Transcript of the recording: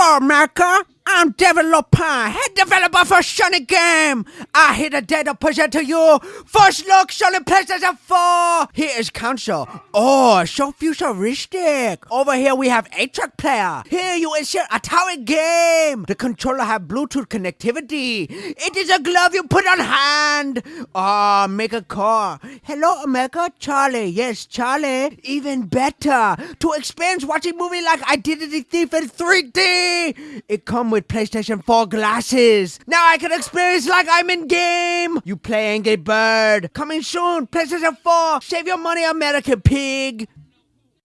America. I'm developer, head developer for Sonic Game. I hit a data present to you. First look, Sonic PlayStation 4. Here is console. Oh, so futuristic. Over here we have 8-track player. Here you insert Atari game. The controller have Bluetooth connectivity. It is a glove you put on hand. Oh, make a call. Hello, America, Charlie. Yes, Charlie. Even better. To experience watching movie like Identity Thief in 3D. It come with PlayStation 4 glasses. Now I can experience like I'm in game. You play Angry Bird. Coming soon. PlayStation 4. Save your money, American pig.